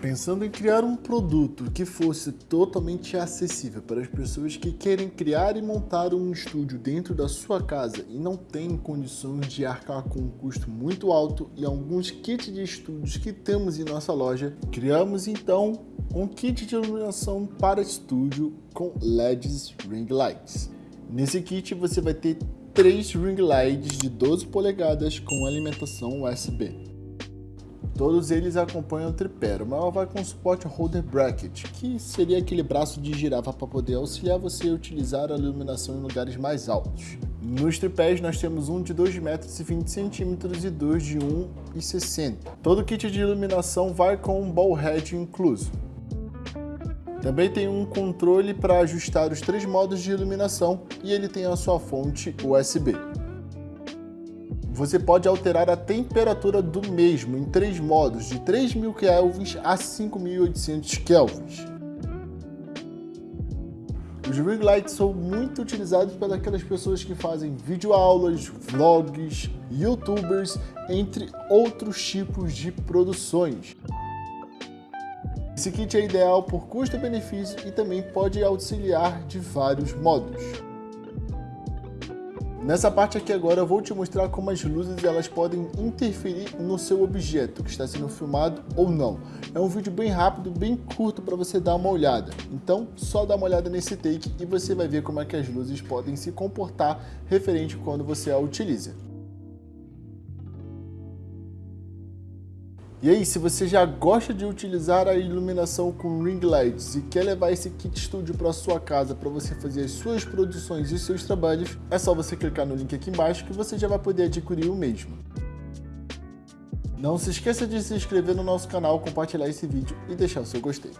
Pensando em criar um produto que fosse totalmente acessível para as pessoas que querem criar e montar um estúdio dentro da sua casa e não têm condições de arcar com um custo muito alto e alguns kits de estúdios que temos em nossa loja, criamos então um kit de iluminação para estúdio com LEDs Ring Lights. Nesse kit você vai ter três ring lights de 12 polegadas com alimentação USB. Todos eles acompanham o tripé. Maior vai com suporte holder bracket, que seria aquele braço de girafa para poder auxiliar você a utilizar a iluminação em lugares mais altos. Nos tripés nós temos um de 2,20 metros e dois de 1,60. Todo kit de iluminação vai com um ball head incluso. Também tem um controle para ajustar os três modos de iluminação e ele tem a sua fonte USB você pode alterar a temperatura do mesmo em três modos, de 3.000 kelvins a 5.800 kelvins. Os ring lights são muito utilizados pelas pessoas que fazem videoaulas, vlogs, youtubers, entre outros tipos de produções. Esse kit é ideal por custo-benefício e também pode auxiliar de vários modos. Nessa parte aqui agora eu vou te mostrar como as luzes elas podem interferir no seu objeto que está sendo filmado ou não. É um vídeo bem rápido, bem curto para você dar uma olhada. Então só dá uma olhada nesse take e você vai ver como é que as luzes podem se comportar referente quando você a utiliza. E aí, se você já gosta de utilizar a iluminação com ring lights e quer levar esse kit studio para sua casa para você fazer as suas produções e seus trabalhos, é só você clicar no link aqui embaixo que você já vai poder adquirir o mesmo. Não se esqueça de se inscrever no nosso canal, compartilhar esse vídeo e deixar o seu gostei.